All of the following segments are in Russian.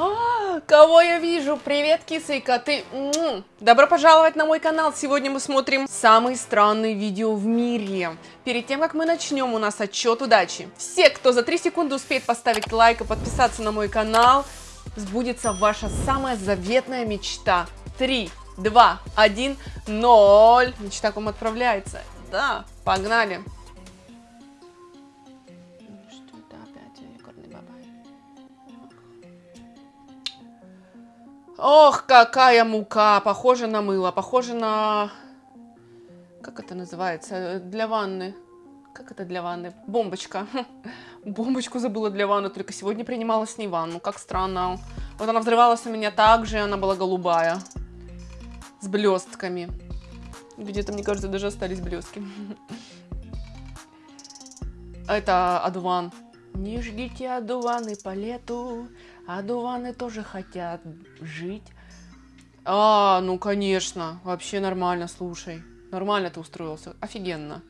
Кого я вижу? Привет, кисы и коты. Добро пожаловать на мой канал. Сегодня мы смотрим самые странные видео в мире. Перед тем, как мы начнем, у нас отчет удачи. Все, кто за 3 секунды успеет поставить лайк и подписаться на мой канал, сбудется ваша самая заветная мечта. 3, 2, 1, 0. Мечта к вам отправляется. Да, погнали. Ох, какая мука! Похоже на мыло, похоже на... Как это называется? Для ванны. Как это для ванны? Бомбочка. Бомбочку забыла для ванны, только сегодня принимала с ней ванну. Как странно. Вот она взрывалась у меня так же, она была голубая. С блестками. Где-то, мне кажется, даже остались блестки. Это одуван. Не ждите одуваны по лету, одуваны тоже хотят жить. А, ну конечно, вообще нормально, слушай. Нормально ты устроился, офигенно.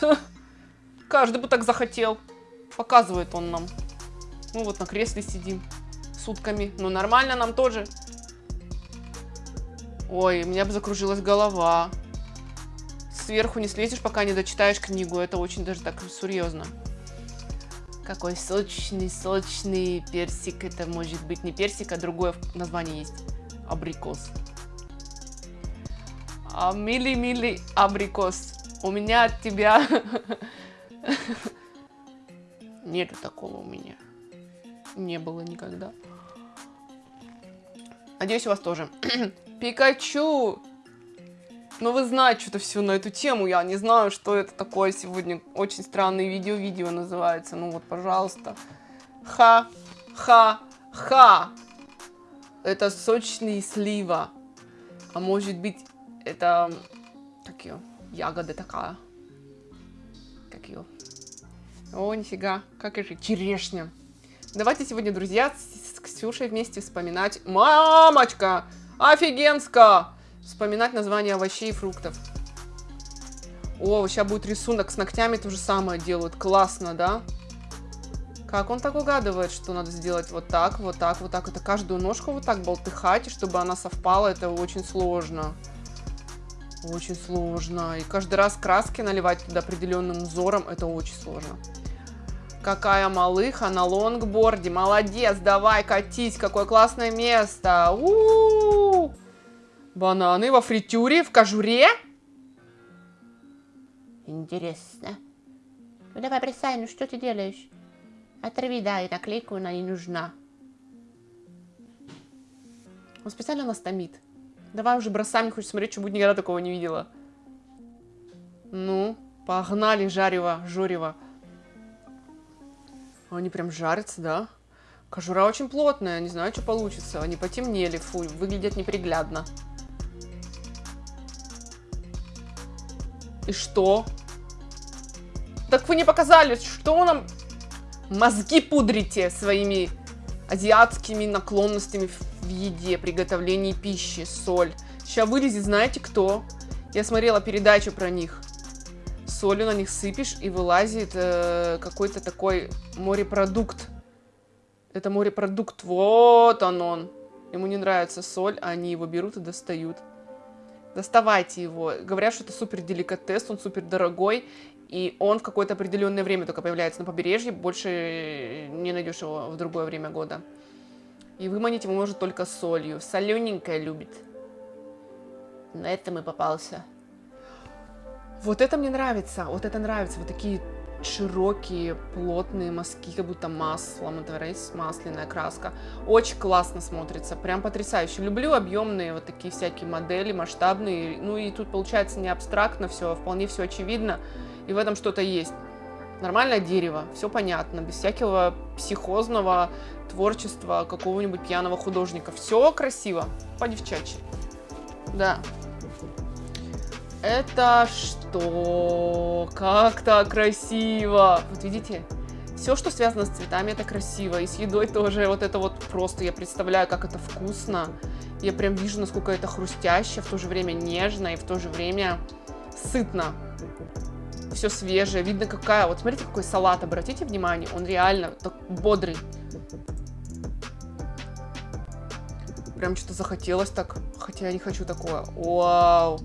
Каждый бы так захотел. Показывает он нам. Ну вот на кресле сидим сутками. Ну нормально нам тоже. Ой, у меня бы закружилась голова. Сверху не слезешь, пока не дочитаешь книгу. Это очень даже так серьезно. Какой сочный, сочный персик. Это может быть не персик, а другое название есть. Абрикос. А, мили-мили абрикос. У меня от тебя... Нету такого у меня. Не было никогда. Надеюсь, у вас тоже. Пикачу! Ну, вы знаете что-то все на эту тему. Я не знаю, что это такое сегодня. Очень странное видео. Видео называется. Ну вот, пожалуйста. Ха, ха, ха. Это сочный слива. А может быть, это... Как ее? Ягода такая. Как ее? О, нифига. Как же? Черешня. Давайте сегодня, друзья, с Ксюшей вместе вспоминать... Мамочка! Офигенско! Вспоминать названия овощей и фруктов. О, сейчас будет рисунок с ногтями, то же самое делают. Классно, да? Как он так угадывает, что надо сделать вот так, вот так, вот так. Это каждую ножку вот так болтыхать, чтобы она совпала, это очень сложно. Очень сложно. И каждый раз краски наливать туда определенным узором, это очень сложно. Какая малыха на лонгборде. Молодец, давай, катись. Какое классное место. У -у -у. Бананы во фритюре, в кожуре? Интересно. Ну давай бросай, ну что ты делаешь? Оторви, да, и наклейку она не нужна. Он специально нас томит. Давай уже бросай, мне хочется смотреть, что будет, никогда такого не видела. Ну, погнали, жарево, жорево. Они прям жарятся, да? Кожура очень плотная, не знаю, что получится. Они потемнели, фу, выглядят неприглядно. И что? Так вы не показали, что нам мозги пудрите своими азиатскими наклонностями в еде, приготовлении пищи, соль. Сейчас вылезет, знаете кто? Я смотрела передачу про них. Солью на них сыпешь, и вылазит э, какой-то такой морепродукт. Это морепродукт, вот он он. Ему не нравится соль, а они его берут и достают. Доставайте его. Говорят, что это супер деликатес, он супер дорогой, и он в какое-то определенное время только появляется на побережье, больше не найдешь его в другое время года. И выманить его может только солью. Солененькое любит. На этом и попался. Вот это мне нравится, вот это нравится, вот такие широкие, плотные мазки, как будто маслом, это рейс, масляная краска. Очень классно смотрится, прям потрясающе. Люблю объемные вот такие всякие модели, масштабные. Ну и тут получается не абстрактно все, а вполне все очевидно, и в этом что-то есть. Нормальное дерево, все понятно, без всякого психозного творчества какого-нибудь пьяного художника. Все красиво, по-девчачьи. Да. Это что? Как так красиво! Вот видите? Все, что связано с цветами, это красиво. И с едой тоже. Вот это вот просто, я представляю, как это вкусно. Я прям вижу, насколько это хрустяще, в то же время нежно и в то же время сытно. Все свежее. Видно, какая... Вот смотрите, какой салат. Обратите внимание. Он реально так бодрый. Прям что-то захотелось так, хотя я не хочу такое. Вау.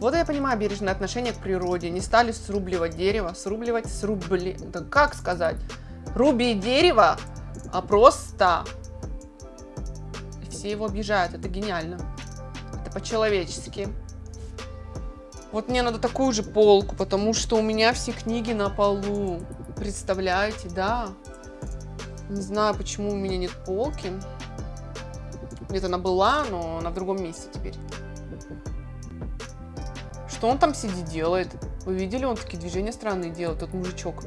Вот я понимаю бережное отношение к природе. Не стали срубливать дерево, срубливать, срубли... Да как сказать? Руби дерево, а просто... Все его обижают, это гениально. Это по-человечески. Вот мне надо такую же полку, потому что у меня все книги на полу. Представляете, да? Не знаю, почему у меня нет полки. Где-то она была, но она в другом месте теперь. Что он там сидит делает? Вы видели, он такие движения странные делает, тот мужичок.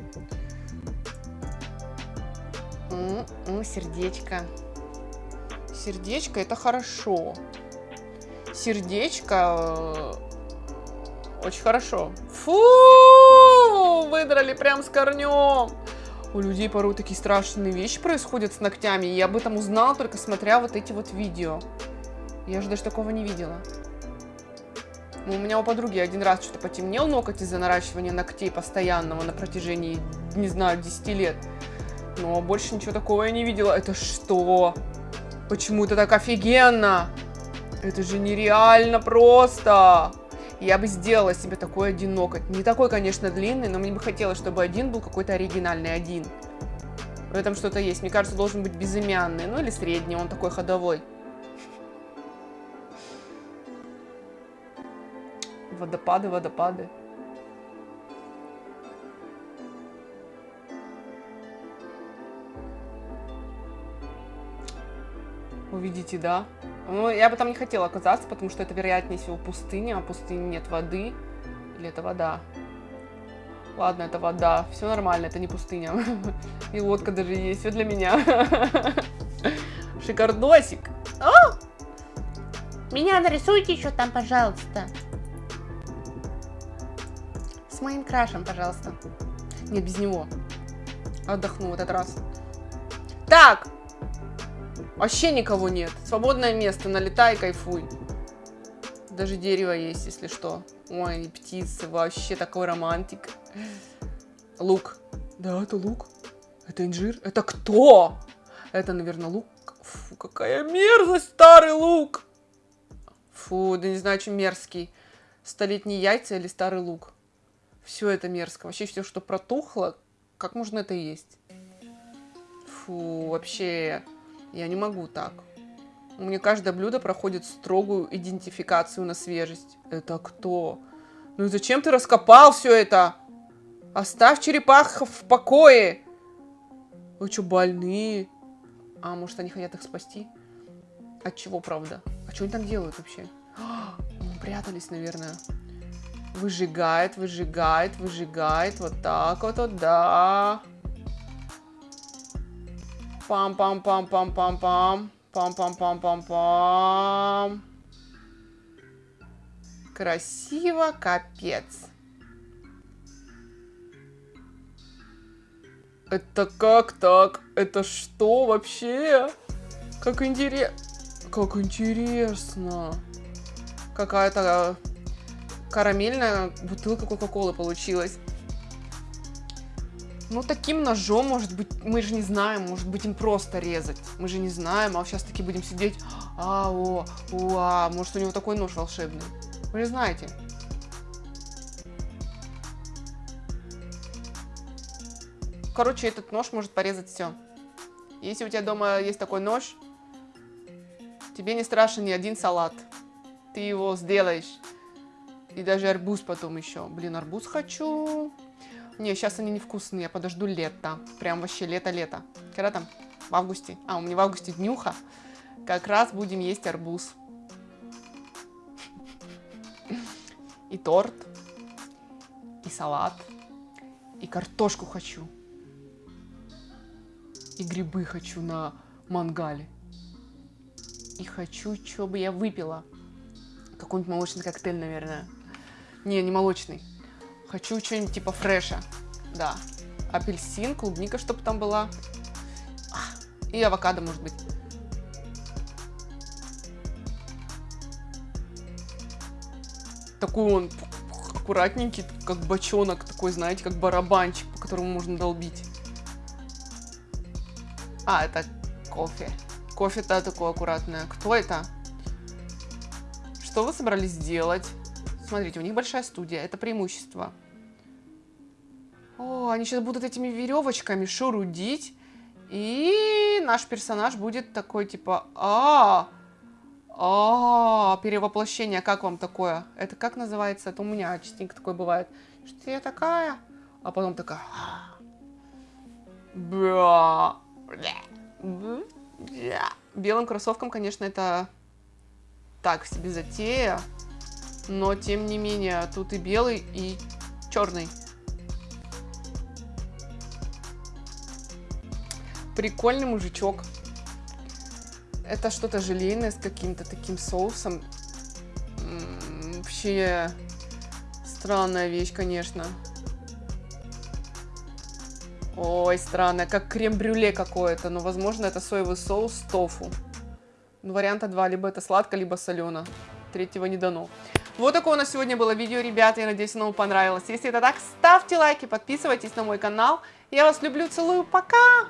М -м, сердечко. Сердечко это хорошо. Сердечко э, очень хорошо. Фу! Выдрали прям с корнем. У людей порой такие страшные вещи происходят с ногтями. И я об этом узнала только смотря вот эти вот видео. Я же даже такого не видела. Ну, у меня у подруги один раз что-то потемнел ноготь из-за наращивания ногтей постоянного на протяжении, не знаю, 10 лет. Но больше ничего такого я не видела. Это что? Почему это так офигенно? Это же нереально просто. Я бы сделала себе такой один ноготь. Не такой, конечно, длинный, но мне бы хотелось, чтобы один был какой-то оригинальный один. В этом что-то есть. Мне кажется, должен быть безымянный. Ну или средний, он такой ходовой. Водопады, водопады. Увидите, да? Ну, я бы там не хотела оказаться, потому что это, вероятнее всего, пустыня, а в пустыне нет воды. Или это вода? Ладно, это вода. Все нормально, это не пустыня. И лодка даже есть. Все для меня. Шикардосик. О! Меня нарисуйте еще там, пожалуйста. Моим крашем, пожалуйста. Нет, без него. Отдохну в этот раз. Так, Вообще никого нет. Свободное место, налетай, кайфуй. Даже дерево есть, если что. Ой, птицы, вообще такой романтик. Лук. Да, это лук. Это инжир. Это кто? Это, наверное, лук. Фу, какая мерзость, старый лук. Фу, да не знаю, чем мерзкий. Столетние яйца или старый лук. Все это мерзко. Вообще все, что протухло, как можно это есть? Фу, вообще... Я не могу так. У меня каждое блюдо проходит строгую идентификацию на свежесть. Это кто? Ну и зачем ты раскопал все это? Оставь черепах в покое. Вы что, больные? А, может, они хотят их спасти? От чего, правда? А что они там делают вообще? Ну, прятались, наверное. Выжигает, выжигает, выжигает. Вот так вот, вот, да. Пам-пам-пам-пам-пам-пам. Пам-пам-пам-пам-пам. Красиво, капец. Это как так? Это что вообще? Как интересно. Как интересно. Какая-то карамельная бутылка Кока-Колы получилась. Ну, таким ножом, может быть, мы же не знаем, может быть, им просто резать. Мы же не знаем, а сейчас таки будем сидеть, а, о, о, а, может, у него такой нож волшебный. Вы же знаете. Короче, этот нож может порезать все. Если у тебя дома есть такой нож, тебе не страшен ни один салат. Ты его сделаешь. И даже арбуз потом еще. Блин, арбуз хочу. Не, сейчас они невкусные, я подожду лето. Прям вообще лето-лето. Когда там? В августе. А, у меня в августе днюха. Как раз будем есть арбуз. И торт. И салат. И картошку хочу. И грибы хочу на мангале. И хочу, что бы я выпила. Какой-нибудь молочный коктейль, наверное. Не, не молочный. Хочу что-нибудь типа фреша. Да. Апельсин, клубника, чтобы там была. И авокадо, может быть. Такой он аккуратненький, как бочонок, такой, знаете, как барабанчик, по которому можно долбить. А, это кофе. Кофе-то такое аккуратное. Кто это? Что вы собрались сделать? Смотрите, у них большая студия, это преимущество. О, они сейчас будут этими веревочками шурудить. И наш персонаж будет такой, типа, а, а, перевоплощение, как вам такое? Это как называется? Это у меня частенько такое бывает. Что я такая? А потом такая, бля, белым кроссовкам, конечно, это так себе затея. Но, тем не менее, тут и белый, и черный. Прикольный мужичок. Это что-то желейное с каким-то таким соусом. Вообще странная вещь, конечно. Ой, странная, как крем-брюле какое-то. Но, возможно, это соевый соус с тофу. Ну, варианта два. Либо это сладко, либо солено. Третьего не дано. Вот такое у нас сегодня было видео, ребята. Я надеюсь, оно вам понравилось. Если это так, ставьте лайки, подписывайтесь на мой канал. Я вас люблю, целую, пока!